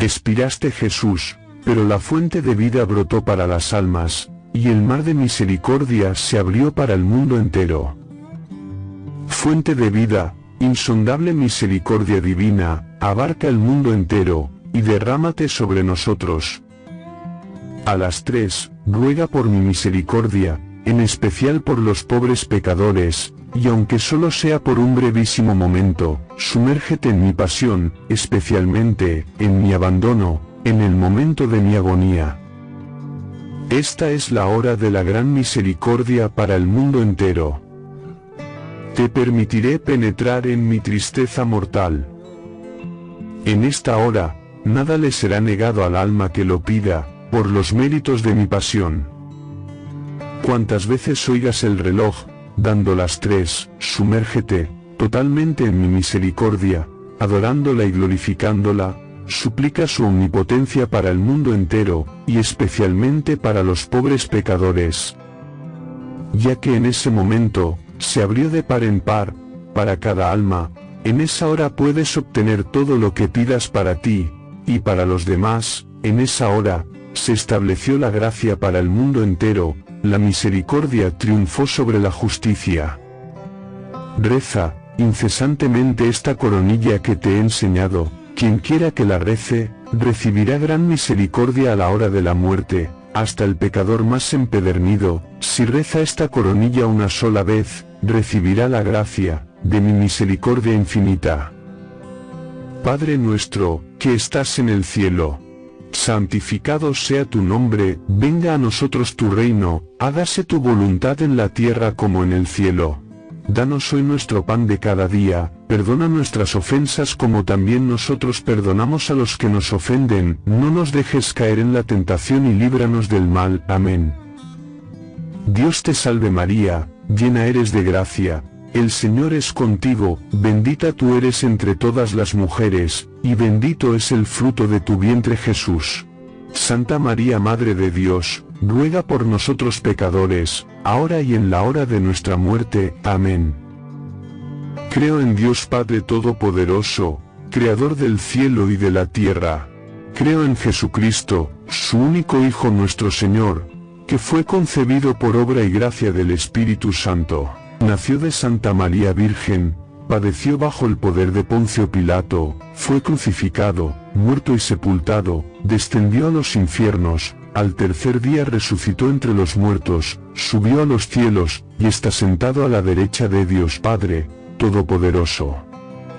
Expiraste Jesús, pero la fuente de vida brotó para las almas, y el mar de misericordia se abrió para el mundo entero. Fuente de vida, insondable misericordia divina, abarca el mundo entero, y derrámate sobre nosotros. A las tres, ruega por mi misericordia, en especial por los pobres pecadores, y aunque solo sea por un brevísimo momento, sumérgete en mi pasión, especialmente, en mi abandono, en el momento de mi agonía. Esta es la hora de la gran misericordia para el mundo entero. Te permitiré penetrar en mi tristeza mortal. En esta hora, nada le será negado al alma que lo pida, por los méritos de mi pasión. Cuantas veces oigas el reloj, dando las tres, sumérgete, totalmente en mi misericordia, adorándola y glorificándola, suplica su omnipotencia para el mundo entero, y especialmente para los pobres pecadores. Ya que en ese momento, se abrió de par en par, para cada alma, en esa hora puedes obtener todo lo que pidas para ti, y para los demás, en esa hora, se estableció la gracia para el mundo entero, la misericordia triunfó sobre la justicia. Reza, incesantemente esta coronilla que te he enseñado, quien quiera que la rece, recibirá gran misericordia a la hora de la muerte, hasta el pecador más empedernido, si reza esta coronilla una sola vez, recibirá la gracia, de mi misericordia infinita. Padre nuestro, que estás en el cielo, santificado sea tu nombre, venga a nosotros tu reino, hágase tu voluntad en la tierra como en el cielo. Danos hoy nuestro pan de cada día, perdona nuestras ofensas como también nosotros perdonamos a los que nos ofenden, no nos dejes caer en la tentación y líbranos del mal. Amén. Dios te salve María, llena eres de gracia, el Señor es contigo, bendita tú eres entre todas las mujeres, y bendito es el fruto de tu vientre Jesús. Santa María Madre de Dios, ruega por nosotros pecadores, ahora y en la hora de nuestra muerte. Amén. Creo en Dios Padre Todopoderoso, Creador del cielo y de la tierra. Creo en Jesucristo, su único Hijo nuestro Señor, que fue concebido por obra y gracia del Espíritu Santo Nació de Santa María Virgen, padeció bajo el poder de Poncio Pilato, fue crucificado, muerto y sepultado, descendió a los infiernos, al tercer día resucitó entre los muertos, subió a los cielos, y está sentado a la derecha de Dios Padre, Todopoderoso.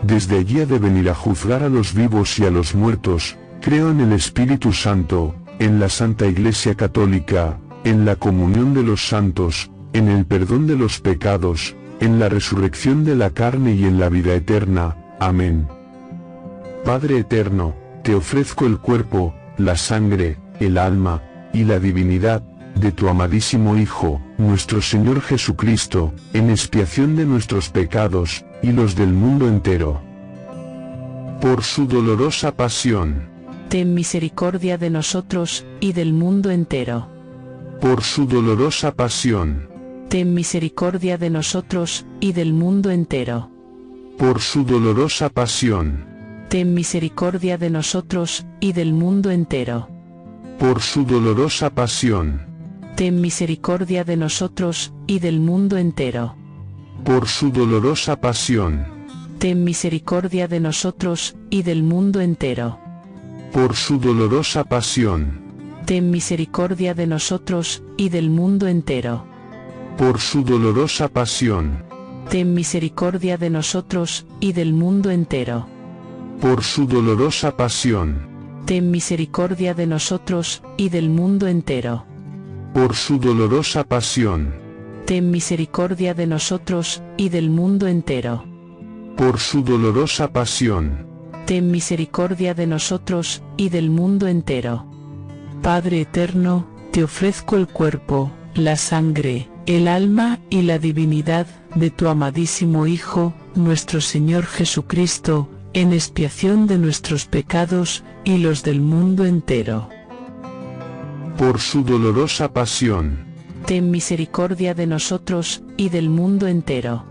Desde allí ha de venir a juzgar a los vivos y a los muertos, creo en el Espíritu Santo, en la Santa Iglesia Católica, en la comunión de los santos, en el perdón de los pecados, en la resurrección de la carne y en la vida eterna. Amén. Padre eterno, te ofrezco el cuerpo, la sangre, el alma, y la divinidad, de tu amadísimo Hijo, nuestro Señor Jesucristo, en expiación de nuestros pecados, y los del mundo entero. Por su dolorosa pasión. Ten misericordia de nosotros, y del mundo entero. Por su dolorosa pasión ten misericordia de nosotros, y del mundo entero. Por su dolorosa pasión. Ten misericordia de nosotros, y del mundo entero. Por su dolorosa pasión. Ten misericordia de nosotros, y del mundo entero. Por su dolorosa pasión. Ten misericordia de nosotros, y del mundo entero. Por su dolorosa pasión. Ten misericordia de nosotros, y del mundo entero por su dolorosa pasión. Ten misericordia de nosotros, y del mundo entero. Por su dolorosa pasión. Ten misericordia de nosotros, y del mundo entero. Por su dolorosa pasión. Ten misericordia de nosotros, y del mundo entero. Por su dolorosa pasión. Ten misericordia de nosotros, y del mundo entero. Padre eterno, te ofrezco el cuerpo, la sangre, el alma y la divinidad de tu amadísimo Hijo, nuestro Señor Jesucristo, en expiación de nuestros pecados y los del mundo entero. Por su dolorosa pasión. Ten misericordia de nosotros y del mundo entero.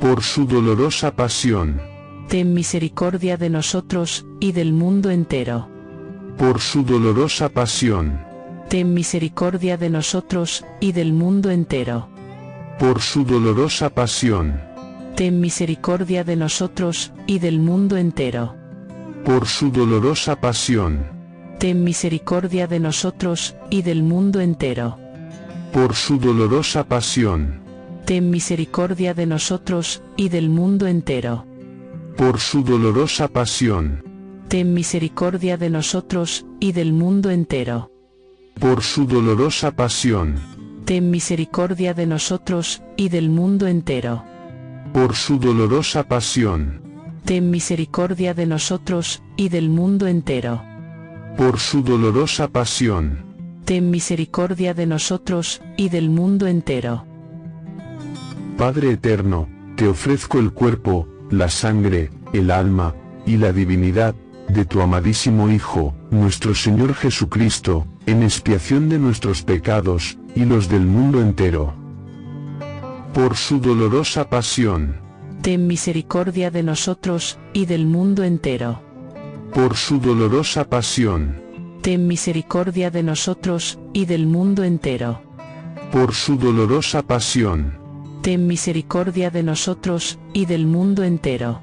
Por su dolorosa pasión. Ten misericordia de nosotros y del mundo entero por su dolorosa pasión, ten misericordia de nosotros, y del mundo entero. por su dolorosa pasión, Ten misericordia de nosotros, y del mundo entero. por su dolorosa pasión, Ten misericordia de nosotros, y del mundo entero. por su dolorosa pasión, Ten misericordia de nosotros, y del mundo entero. por su dolorosa pasión, Ten misericordia de nosotros, y del mundo entero. Por su dolorosa pasión, Ten misericordia de nosotros, y del mundo entero. por su dolorosa pasión, Ten misericordia de nosotros, y del mundo entero. por su dolorosa pasión, Ten misericordia de nosotros, y del mundo entero. Padre eterno, te ofrezco el cuerpo, la sangre, el alma, y la divinidad, de tu amadísimo Hijo, nuestro Señor Jesucristo, en expiación de nuestros pecados, y los del mundo entero. Por su dolorosa pasión, Ten misericordia de nosotros, y del mundo entero. por su dolorosa pasión, Ten misericordia de nosotros, y del mundo entero. por su dolorosa pasión, Ten misericordia de nosotros, y del mundo entero.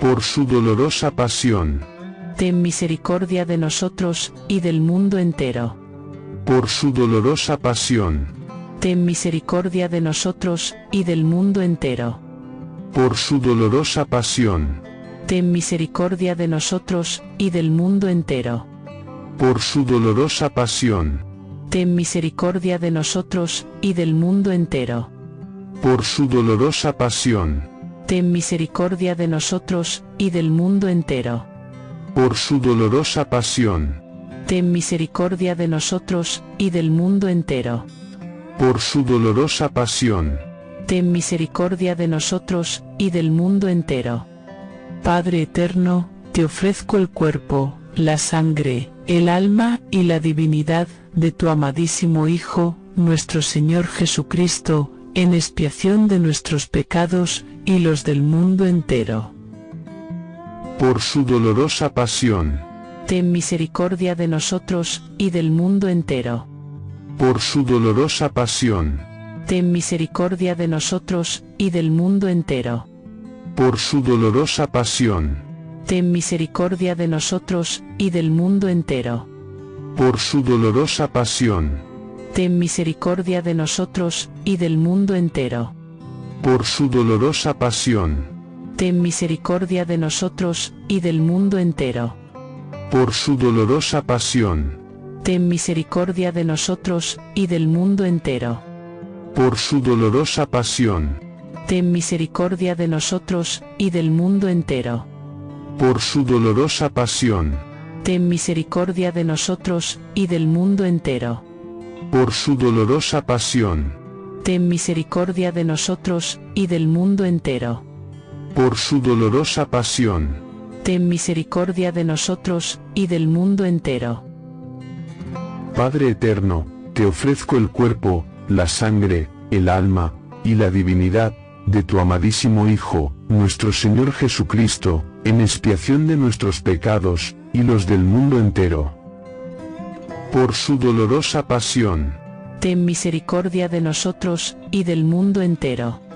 por su dolorosa pasión, Ten misericordia de nosotros, y del mundo entero. por su dolorosa pasión, Ten misericordia de nosotros, y del mundo entero. por su dolorosa pasión, Ten misericordia de nosotros, y del mundo entero. por su dolorosa pasión, Ten misericordia de nosotros, y del mundo entero. por su dolorosa pasión, Ten misericordia de nosotros, y del mundo entero. Por su dolorosa pasión, Ten misericordia de nosotros, y del mundo entero. por su dolorosa pasión, Ten misericordia de nosotros, y del mundo entero. Padre eterno, te ofrezco el cuerpo, la sangre, el alma y la divinidad de tu amadísimo Hijo, nuestro Señor Jesucristo, en expiación de nuestros pecados y los del mundo entero. Por su dolorosa pasión, Ten misericordia de nosotros, y del mundo entero. por su dolorosa pasión, Ten misericordia de nosotros, y del mundo entero. por su dolorosa pasión, Ten misericordia de nosotros, y del mundo entero. por su dolorosa pasión, Ten misericordia de nosotros, y del mundo entero. por su dolorosa pasión, Ten misericordia de nosotros, y del mundo entero. por su dolorosa pasión, Ten misericordia de nosotros, y del mundo entero. por su dolorosa pasión, Ten misericordia de nosotros, y del mundo entero. por su dolorosa pasión, Ten misericordia de nosotros, y del mundo entero. por su dolorosa pasión, Ten misericordia de nosotros, y del mundo entero. Por su dolorosa pasión, Ten misericordia de nosotros, y del mundo entero. Padre eterno, te ofrezco el cuerpo, la sangre, el alma, y la divinidad, de tu amadísimo Hijo, nuestro Señor Jesucristo, en expiación de nuestros pecados, y los del mundo entero. Por su dolorosa pasión, Ten misericordia de nosotros, y del mundo entero.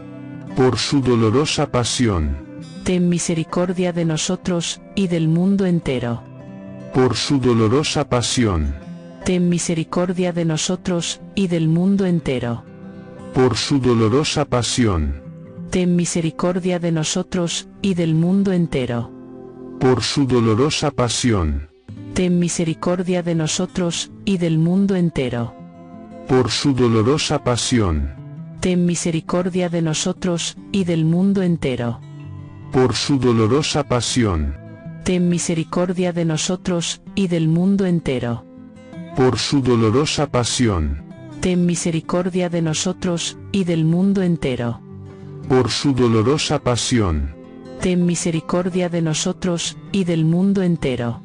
Por su dolorosa pasión, Ten misericordia de nosotros, y del mundo entero. por su dolorosa pasión, Ten misericordia de nosotros, y del mundo entero. por su dolorosa pasión, Ten misericordia de nosotros, y del mundo entero. por su dolorosa pasión, Ten misericordia de nosotros, y del mundo entero. por su dolorosa pasión, Ten misericordia de nosotros, y del mundo entero. por su dolorosa pasión, Ten misericordia de nosotros, y del mundo entero. por su dolorosa pasión, Ten misericordia de nosotros, y del mundo entero. por su dolorosa pasión, Ten misericordia de nosotros, y del mundo entero.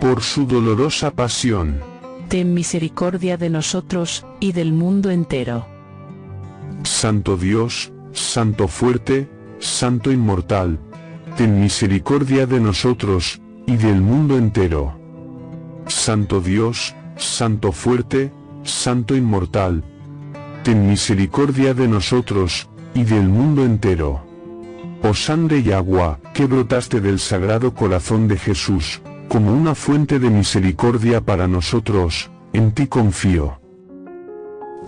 por su dolorosa pasión, Ten misericordia de nosotros, y del mundo entero. Santo Dios, Santo fuerte, Santo inmortal, ten misericordia de nosotros, y del mundo entero. Santo Dios, Santo fuerte, Santo inmortal. Ten misericordia de nosotros, y del mundo entero. Oh sangre y agua, que brotaste del sagrado corazón de Jesús, como una fuente de misericordia para nosotros, en ti confío.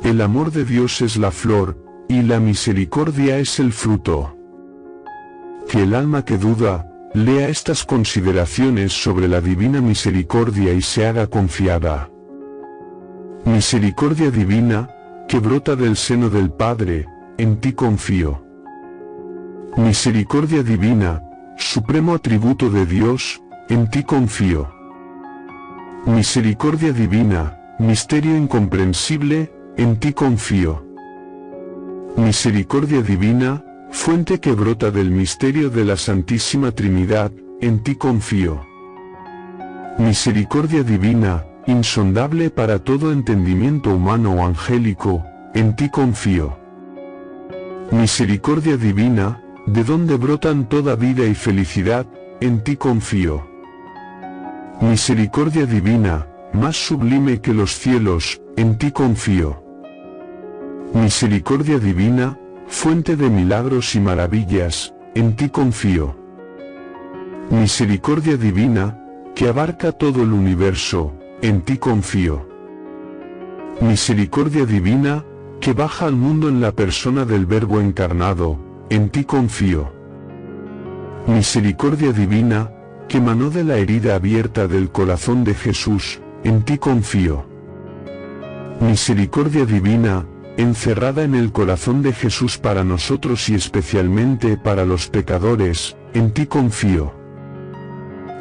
El amor de Dios es la flor, y la misericordia es el fruto. Que el alma que duda, lea estas consideraciones sobre la divina misericordia y se haga confiada. Misericordia divina, que brota del seno del Padre, en ti confío. Misericordia divina, supremo atributo de Dios, en ti confío. Misericordia divina, misterio incomprensible, en ti confío. Misericordia divina, fuente que brota del misterio de la Santísima Trinidad, en ti confío. Misericordia divina, insondable para todo entendimiento humano o angélico, en ti confío. Misericordia divina, de donde brotan toda vida y felicidad, en ti confío. Misericordia divina, más sublime que los cielos, en ti confío. Misericordia divina, fuente de milagros y maravillas, en ti confío. Misericordia divina, que abarca todo el universo, en ti confío. Misericordia divina, que baja al mundo en la persona del Verbo encarnado, en ti confío. Misericordia divina, que manó de la herida abierta del corazón de Jesús, en ti confío. Misericordia divina, encerrada en el corazón de Jesús para nosotros y especialmente para los pecadores, en ti confío.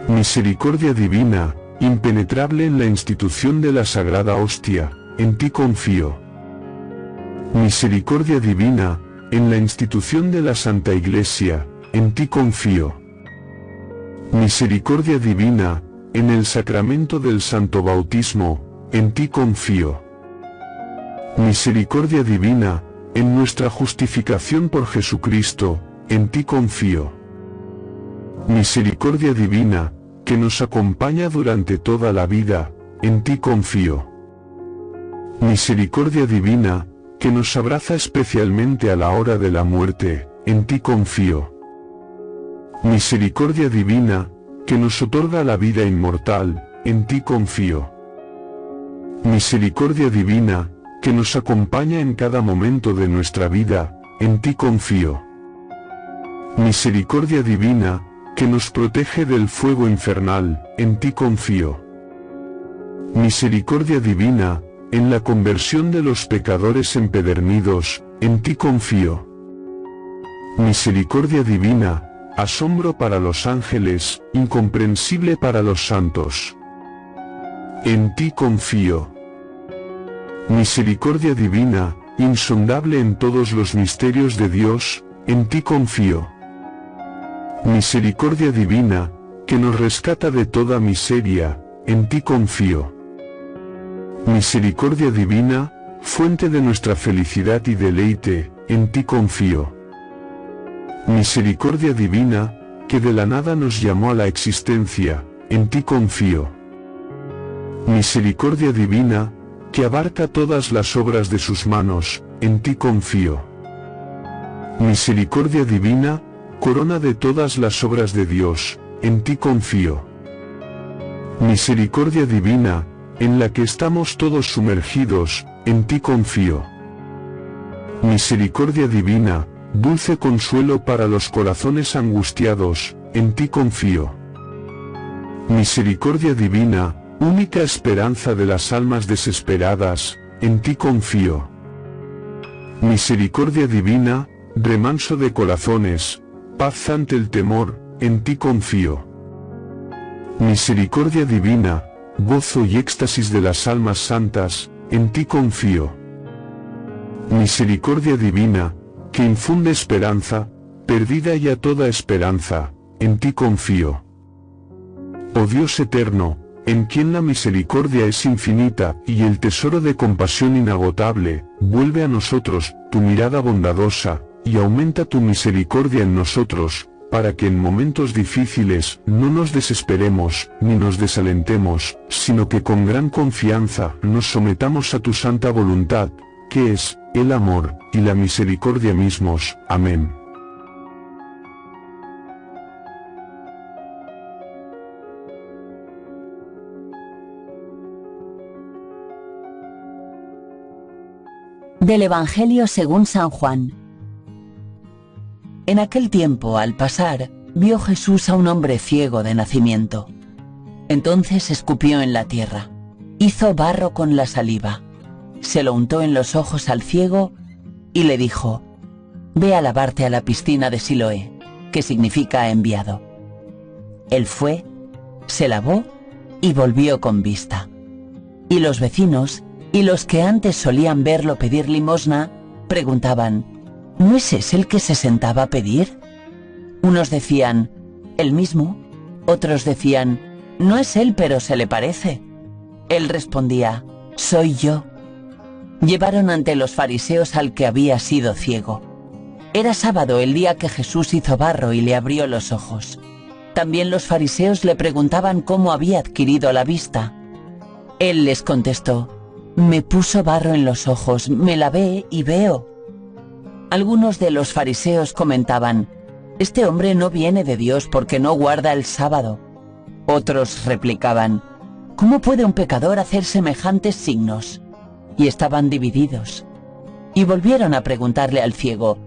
Misericordia divina, impenetrable en la institución de la Sagrada Hostia, en ti confío. Misericordia divina, en la institución de la Santa Iglesia, en ti confío. Misericordia divina, en el sacramento del Santo Bautismo, en ti confío. Misericordia divina, en nuestra justificación por Jesucristo, en ti confío. Misericordia divina, que nos acompaña durante toda la vida, en ti confío. Misericordia divina, que nos abraza especialmente a la hora de la muerte, en ti confío. Misericordia divina, que nos otorga la vida inmortal, en ti confío. Misericordia divina, que nos acompaña en cada momento de nuestra vida, en ti confío. Misericordia divina, que nos protege del fuego infernal, en ti confío. Misericordia divina, en la conversión de los pecadores empedernidos, en ti confío. Misericordia divina, asombro para los ángeles, incomprensible para los santos. En ti confío. Misericordia divina, insondable en todos los misterios de Dios, en ti confío. Misericordia divina, que nos rescata de toda miseria, en ti confío. Misericordia divina, fuente de nuestra felicidad y deleite, en ti confío. Misericordia divina, que de la nada nos llamó a la existencia, en ti confío. Misericordia divina, que abarca todas las obras de sus manos, en ti confío. Misericordia divina, corona de todas las obras de Dios, en ti confío. Misericordia divina, en la que estamos todos sumergidos, en ti confío. Misericordia divina, dulce consuelo para los corazones angustiados, en ti confío. Misericordia divina, única esperanza de las almas desesperadas, en ti confío. Misericordia divina, remanso de corazones, paz ante el temor, en ti confío. Misericordia divina, gozo y éxtasis de las almas santas, en ti confío. Misericordia divina, que infunde esperanza, perdida ya toda esperanza, en ti confío. Oh Dios eterno, en quien la misericordia es infinita y el tesoro de compasión inagotable, vuelve a nosotros tu mirada bondadosa, y aumenta tu misericordia en nosotros, para que en momentos difíciles no nos desesperemos ni nos desalentemos, sino que con gran confianza nos sometamos a tu santa voluntad, que es, el amor, y la misericordia mismos. Amén. Del Evangelio según San Juan. En aquel tiempo, al pasar, vio Jesús a un hombre ciego de nacimiento. Entonces escupió en la tierra, hizo barro con la saliva, se lo untó en los ojos al ciego y le dijo, Ve a lavarte a la piscina de Siloé, que significa enviado. Él fue, se lavó y volvió con vista. Y los vecinos y los que antes solían verlo pedir limosna preguntaban, ¿No es ese el que se sentaba a pedir? Unos decían, el mismo. Otros decían, no es él, pero se le parece. Él respondía, soy yo. Llevaron ante los fariseos al que había sido ciego. Era sábado el día que Jesús hizo barro y le abrió los ojos. También los fariseos le preguntaban cómo había adquirido la vista. Él les contestó, me puso barro en los ojos, me lavé y veo. Algunos de los fariseos comentaban, Este hombre no viene de Dios porque no guarda el sábado. Otros replicaban, ¿Cómo puede un pecador hacer semejantes signos? Y estaban divididos. Y volvieron a preguntarle al ciego,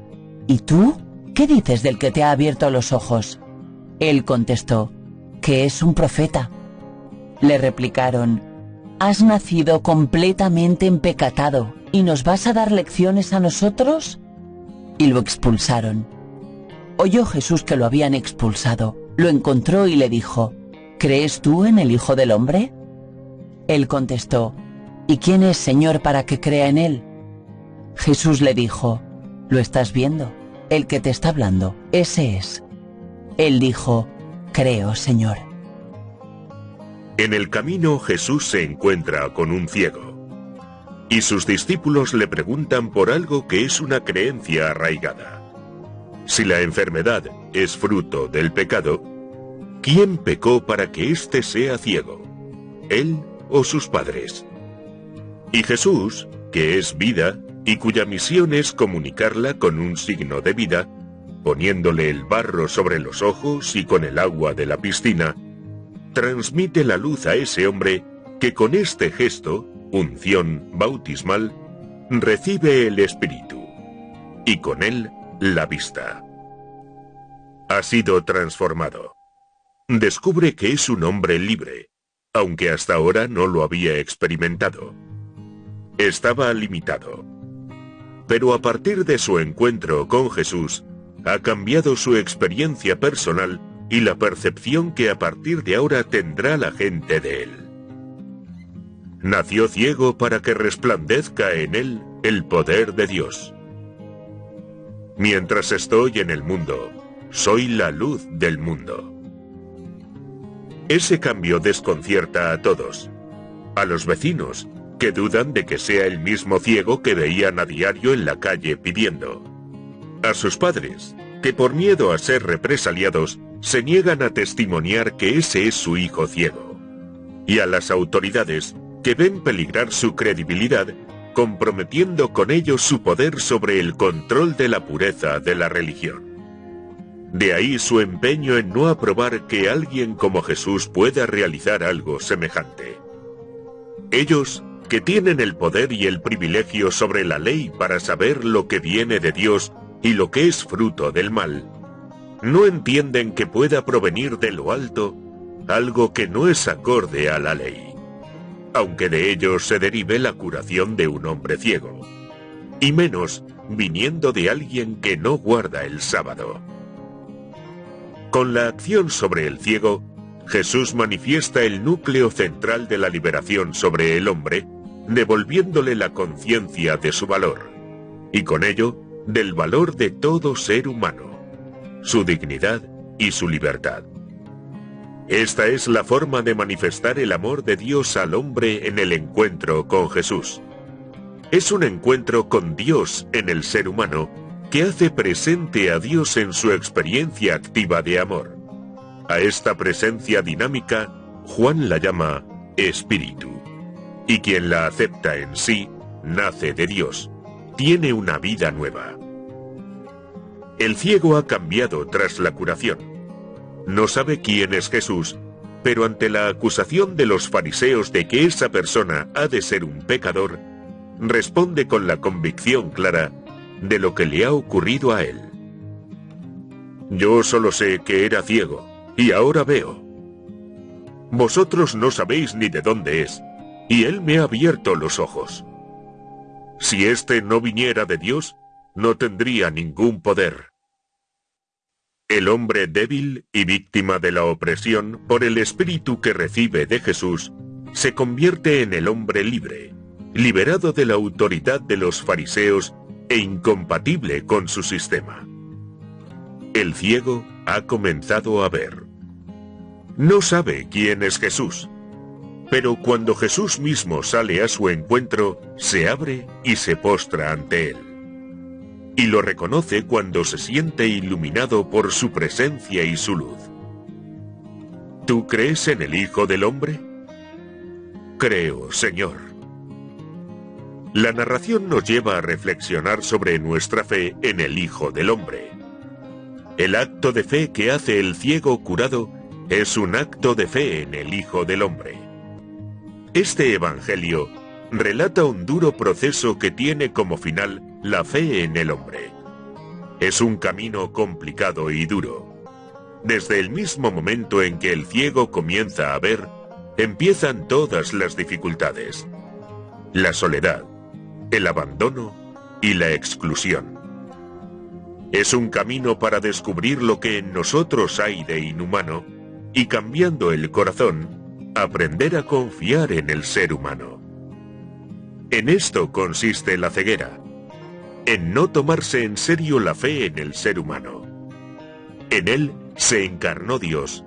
¿Y tú? ¿Qué dices del que te ha abierto los ojos? Él contestó, que es un profeta. Le replicaron, Has nacido completamente empecatado y nos vas a dar lecciones a nosotros? y lo expulsaron. Oyó Jesús que lo habían expulsado, lo encontró y le dijo, ¿Crees tú en el Hijo del Hombre? Él contestó, ¿Y quién es Señor para que crea en él? Jesús le dijo, ¿lo estás viendo? El que te está hablando, ese es. Él dijo, creo, Señor. En el camino Jesús se encuentra con un ciego y sus discípulos le preguntan por algo que es una creencia arraigada. Si la enfermedad es fruto del pecado, ¿quién pecó para que éste sea ciego? ¿Él o sus padres? Y Jesús, que es vida y cuya misión es comunicarla con un signo de vida, poniéndole el barro sobre los ojos y con el agua de la piscina, transmite la luz a ese hombre que con este gesto unción bautismal, recibe el Espíritu y con él la vista. Ha sido transformado. Descubre que es un hombre libre, aunque hasta ahora no lo había experimentado. Estaba limitado. Pero a partir de su encuentro con Jesús, ha cambiado su experiencia personal y la percepción que a partir de ahora tendrá la gente de él nació ciego para que resplandezca en él el poder de Dios. Mientras estoy en el mundo, soy la luz del mundo. Ese cambio desconcierta a todos, a los vecinos, que dudan de que sea el mismo ciego que veían a diario en la calle pidiendo, a sus padres, que por miedo a ser represaliados, se niegan a testimoniar que ese es su hijo ciego, y a las autoridades, que ven peligrar su credibilidad, comprometiendo con ello su poder sobre el control de la pureza de la religión. De ahí su empeño en no aprobar que alguien como Jesús pueda realizar algo semejante. Ellos, que tienen el poder y el privilegio sobre la ley para saber lo que viene de Dios y lo que es fruto del mal, no entienden que pueda provenir de lo alto algo que no es acorde a la ley aunque de ellos se derive la curación de un hombre ciego, y menos viniendo de alguien que no guarda el sábado. Con la acción sobre el ciego, Jesús manifiesta el núcleo central de la liberación sobre el hombre, devolviéndole la conciencia de su valor, y con ello del valor de todo ser humano, su dignidad y su libertad. Esta es la forma de manifestar el amor de Dios al hombre en el encuentro con Jesús. Es un encuentro con Dios en el ser humano que hace presente a Dios en su experiencia activa de amor. A esta presencia dinámica, Juan la llama espíritu. Y quien la acepta en sí, nace de Dios, tiene una vida nueva. El ciego ha cambiado tras la curación. No sabe quién es Jesús, pero ante la acusación de los fariseos de que esa persona ha de ser un pecador, responde con la convicción clara de lo que le ha ocurrido a él. Yo solo sé que era ciego, y ahora veo. Vosotros no sabéis ni de dónde es, y él me ha abierto los ojos. Si éste no viniera de Dios, no tendría ningún poder. El hombre débil y víctima de la opresión por el espíritu que recibe de Jesús, se convierte en el hombre libre, liberado de la autoridad de los fariseos e incompatible con su sistema. El ciego ha comenzado a ver. No sabe quién es Jesús, pero cuando Jesús mismo sale a su encuentro, se abre y se postra ante él. Y lo reconoce cuando se siente iluminado por su presencia y su luz. ¿Tú crees en el Hijo del Hombre? Creo, Señor. La narración nos lleva a reflexionar sobre nuestra fe en el Hijo del Hombre. El acto de fe que hace el ciego curado es un acto de fe en el Hijo del Hombre. Este Evangelio relata un duro proceso que tiene como final la fe en el hombre. Es un camino complicado y duro. Desde el mismo momento en que el ciego comienza a ver, empiezan todas las dificultades. La soledad, el abandono y la exclusión. Es un camino para descubrir lo que en nosotros hay de inhumano y cambiando el corazón, aprender a confiar en el ser humano. En esto consiste la ceguera, en no tomarse en serio la fe en el ser humano. En él se encarnó Dios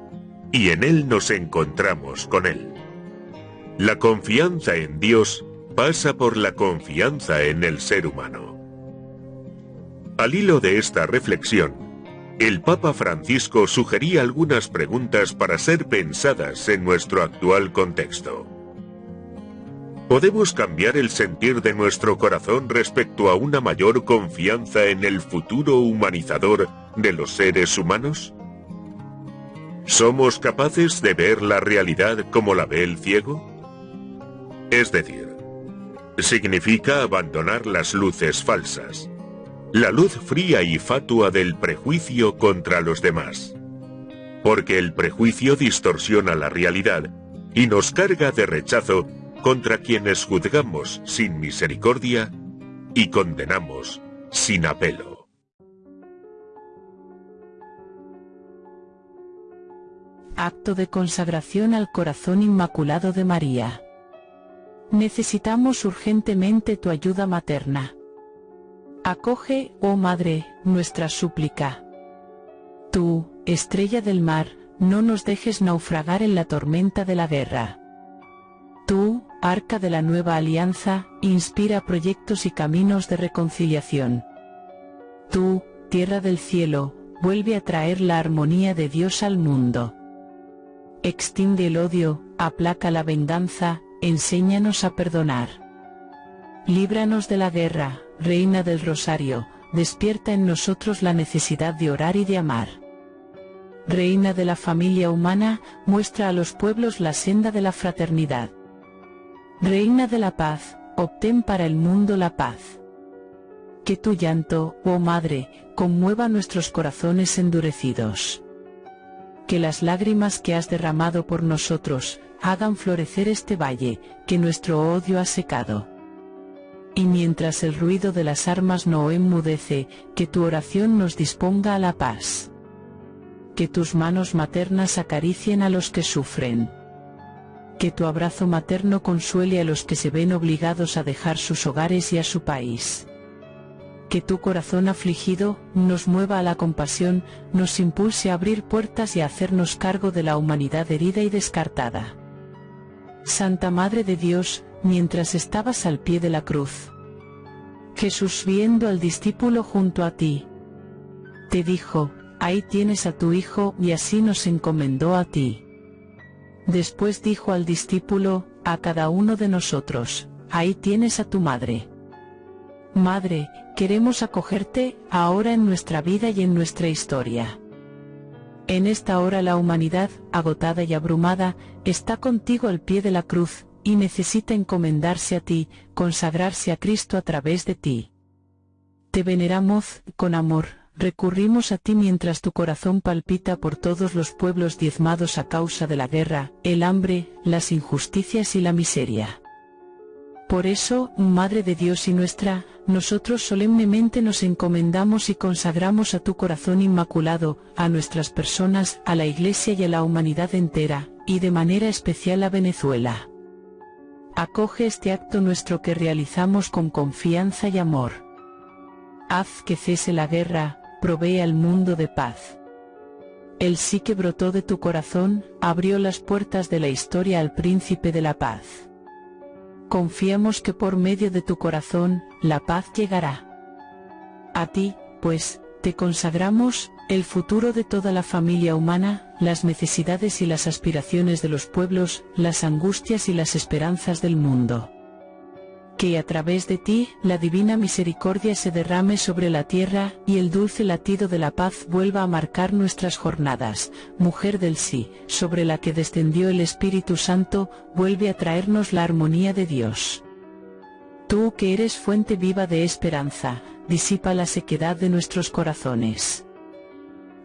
y en él nos encontramos con él. La confianza en Dios pasa por la confianza en el ser humano. Al hilo de esta reflexión, el Papa Francisco sugería algunas preguntas para ser pensadas en nuestro actual contexto. ¿Podemos cambiar el sentir de nuestro corazón respecto a una mayor confianza en el futuro humanizador de los seres humanos? ¿Somos capaces de ver la realidad como la ve el ciego? Es decir, significa abandonar las luces falsas, la luz fría y fatua del prejuicio contra los demás. Porque el prejuicio distorsiona la realidad y nos carga de rechazo contra quienes juzgamos sin misericordia y condenamos sin apelo. Acto de consagración al corazón inmaculado de María. Necesitamos urgentemente tu ayuda materna. Acoge, oh Madre, nuestra súplica. Tú, estrella del mar, no nos dejes naufragar en la tormenta de la guerra. Tú, arca de la nueva alianza, inspira proyectos y caminos de reconciliación. Tú, tierra del cielo, vuelve a traer la armonía de Dios al mundo. Extiende el odio, aplaca la venganza, enséñanos a perdonar. Líbranos de la guerra, Reina del Rosario, despierta en nosotros la necesidad de orar y de amar. Reina de la familia humana, muestra a los pueblos la senda de la fraternidad. Reina de la paz, obtén para el mundo la paz. Que tu llanto, oh Madre, conmueva nuestros corazones endurecidos. Que las lágrimas que has derramado por nosotros, hagan florecer este valle, que nuestro odio ha secado y mientras el ruido de las armas no enmudece, que tu oración nos disponga a la paz. Que tus manos maternas acaricien a los que sufren. Que tu abrazo materno consuele a los que se ven obligados a dejar sus hogares y a su país. Que tu corazón afligido nos mueva a la compasión, nos impulse a abrir puertas y a hacernos cargo de la humanidad herida y descartada. Santa Madre de Dios, mientras estabas al pie de la cruz. Jesús viendo al discípulo junto a ti, te dijo, ahí tienes a tu hijo y así nos encomendó a ti. Después dijo al discípulo, a cada uno de nosotros, ahí tienes a tu madre. Madre, queremos acogerte, ahora en nuestra vida y en nuestra historia. En esta hora la humanidad, agotada y abrumada, está contigo al pie de la cruz, y necesita encomendarse a ti, consagrarse a Cristo a través de ti. Te veneramos, con amor, recurrimos a ti mientras tu corazón palpita por todos los pueblos diezmados a causa de la guerra, el hambre, las injusticias y la miseria. Por eso, Madre de Dios y nuestra, nosotros solemnemente nos encomendamos y consagramos a tu corazón inmaculado, a nuestras personas, a la Iglesia y a la humanidad entera, y de manera especial a Venezuela. Acoge este acto nuestro que realizamos con confianza y amor. Haz que cese la guerra, provee al mundo de paz. El sí que brotó de tu corazón, abrió las puertas de la historia al príncipe de la paz. Confiamos que por medio de tu corazón, la paz llegará. A ti, pues, te consagramos, el futuro de toda la familia humana, las necesidades y las aspiraciones de los pueblos, las angustias y las esperanzas del mundo. Que a través de ti, la divina misericordia se derrame sobre la tierra, y el dulce latido de la paz vuelva a marcar nuestras jornadas, mujer del sí, sobre la que descendió el Espíritu Santo, vuelve a traernos la armonía de Dios. Tú que eres fuente viva de esperanza, disipa la sequedad de nuestros corazones.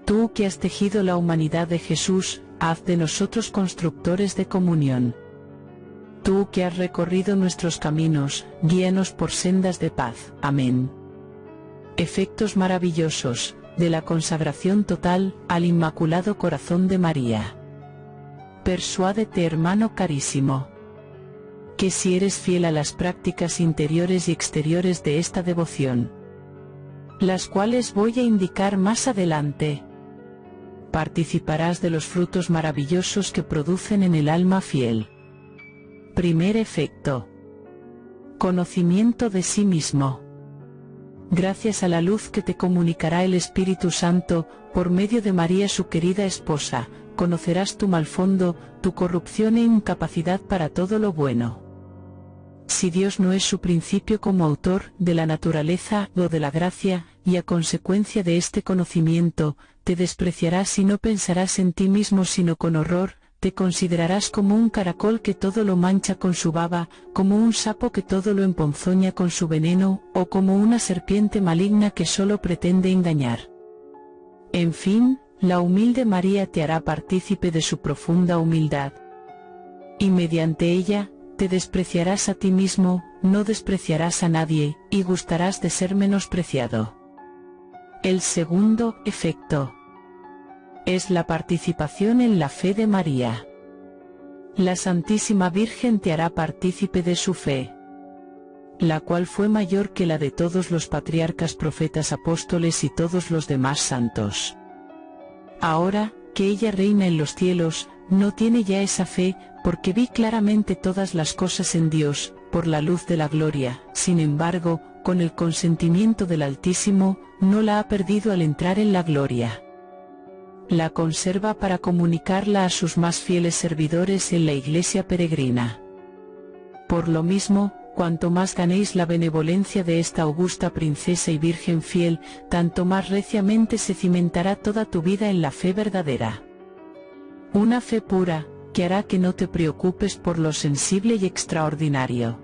Tú que has tejido la humanidad de Jesús, haz de nosotros constructores de comunión. Tú que has recorrido nuestros caminos, guíanos por sendas de paz. Amén. Efectos maravillosos, de la consagración total, al Inmaculado Corazón de María. Persuádete hermano carísimo. Que si eres fiel a las prácticas interiores y exteriores de esta devoción, las cuales voy a indicar más adelante, participarás de los frutos maravillosos que producen en el alma fiel. Primer efecto. Conocimiento de sí mismo. Gracias a la luz que te comunicará el Espíritu Santo, por medio de María su querida esposa, conocerás tu mal fondo, tu corrupción e incapacidad para todo lo bueno. Si Dios no es su principio como autor de la naturaleza o de la gracia, y a consecuencia de este conocimiento, te despreciarás y no pensarás en ti mismo sino con horror, te considerarás como un caracol que todo lo mancha con su baba, como un sapo que todo lo emponzoña con su veneno, o como una serpiente maligna que solo pretende engañar. En fin, la humilde María te hará partícipe de su profunda humildad. Y mediante ella, te despreciarás a ti mismo, no despreciarás a nadie, y gustarás de ser menospreciado. El segundo efecto es la participación en la fe de María. La Santísima Virgen te hará partícipe de su fe, la cual fue mayor que la de todos los patriarcas profetas apóstoles y todos los demás santos. Ahora, que ella reina en los cielos, no tiene ya esa fe, porque vi claramente todas las cosas en Dios, por la luz de la gloria, sin embargo, con el consentimiento del Altísimo, no la ha perdido al entrar en la gloria. La conserva para comunicarla a sus más fieles servidores en la iglesia peregrina. Por lo mismo, cuanto más ganéis la benevolencia de esta augusta princesa y virgen fiel, tanto más reciamente se cimentará toda tu vida en la fe verdadera. Una fe pura, que hará que no te preocupes por lo sensible y extraordinario.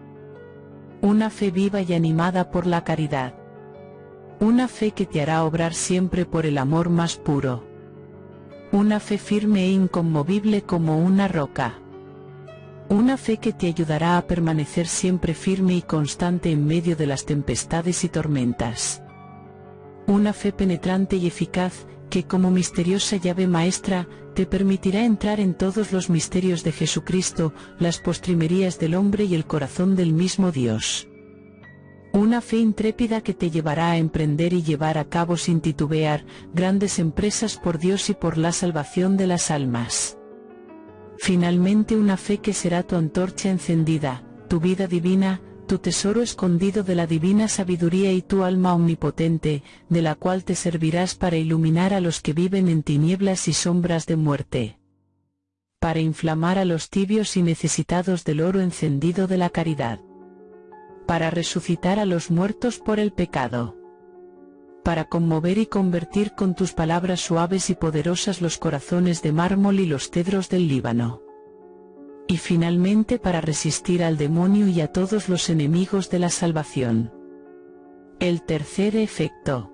Una fe viva y animada por la caridad. Una fe que te hará obrar siempre por el amor más puro. Una fe firme e inconmovible como una roca. Una fe que te ayudará a permanecer siempre firme y constante en medio de las tempestades y tormentas. Una fe penetrante y eficaz, que como misteriosa llave maestra, te permitirá entrar en todos los misterios de Jesucristo, las postrimerías del hombre y el corazón del mismo Dios. Una fe intrépida que te llevará a emprender y llevar a cabo sin titubear, grandes empresas por Dios y por la salvación de las almas. Finalmente una fe que será tu antorcha encendida, tu vida divina, tu tesoro escondido de la divina sabiduría y tu alma omnipotente, de la cual te servirás para iluminar a los que viven en tinieblas y sombras de muerte. Para inflamar a los tibios y necesitados del oro encendido de la caridad. Para resucitar a los muertos por el pecado. Para conmover y convertir con tus palabras suaves y poderosas los corazones de mármol y los cedros del Líbano y finalmente para resistir al demonio y a todos los enemigos de la salvación. El tercer efecto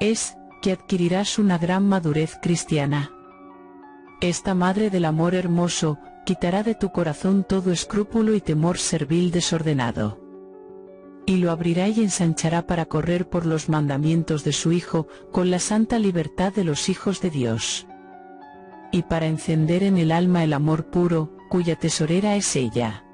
es que adquirirás una gran madurez cristiana. Esta Madre del Amor Hermoso, quitará de tu corazón todo escrúpulo y temor servil desordenado. Y lo abrirá y ensanchará para correr por los mandamientos de su Hijo, con la santa libertad de los hijos de Dios. Y para encender en el alma el amor puro, cuya tesorera es ella.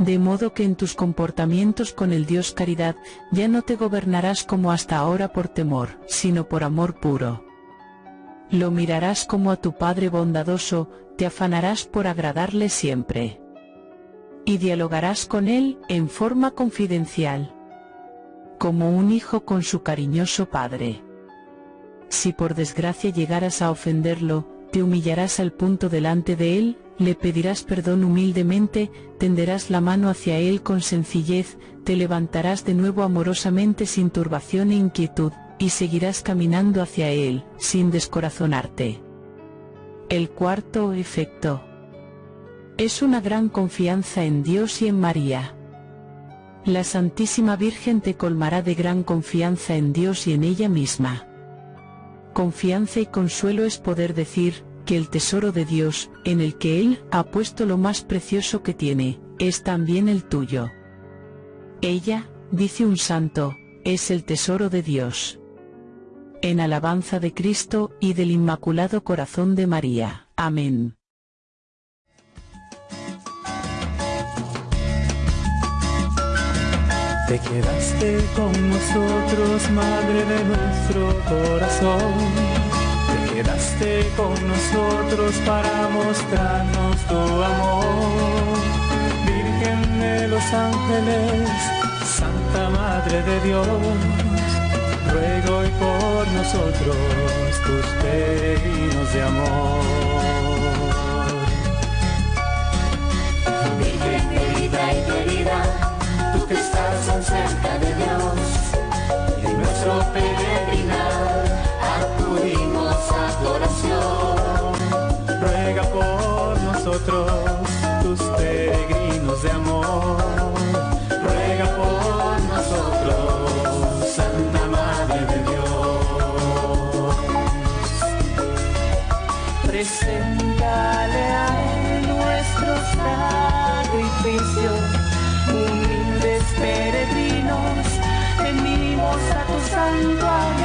De modo que en tus comportamientos con el Dios caridad, ya no te gobernarás como hasta ahora por temor, sino por amor puro. Lo mirarás como a tu Padre bondadoso, te afanarás por agradarle siempre. Y dialogarás con Él en forma confidencial. Como un hijo con su cariñoso Padre. Si por desgracia llegaras a ofenderlo, te humillarás al punto delante de Él, le pedirás perdón humildemente, tenderás la mano hacia Él con sencillez, te levantarás de nuevo amorosamente sin turbación e inquietud, y seguirás caminando hacia Él, sin descorazonarte. El cuarto efecto es una gran confianza en Dios y en María. La Santísima Virgen te colmará de gran confianza en Dios y en ella misma. Confianza y consuelo es poder decir, que el tesoro de Dios, en el que Él ha puesto lo más precioso que tiene, es también el tuyo. Ella, dice un santo, es el tesoro de Dios. En alabanza de Cristo y del Inmaculado Corazón de María. Amén. Te quedaste con nosotros, Madre de nuestro corazón quedaste con nosotros para mostrarnos tu amor. Virgen de los ángeles, Santa Madre de Dios, ruego hoy por nosotros tus peregrinos de amor. Virgen querida y querida, tú que estás tan cerca de Dios, en nuestro peregrinar acudimos a tu oración. Ruega por nosotros, Preséntale a Él nuestro sacrificio, humildes peregrinos, venimos a tu santuario.